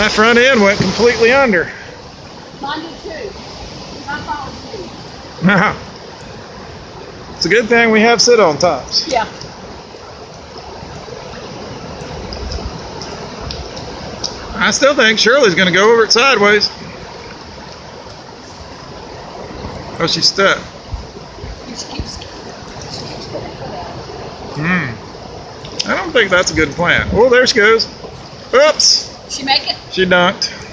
My front end went completely under. Mine did too. My fault too. it's a good thing we have sit on tops. Yeah. I still think Shirley's going to go over it sideways. Oh, she's stuck. She keeps, she keeps putting her foot out. Hmm. I don't think that's a good plan. Oh, there she goes. Oops. She make it? She dunked.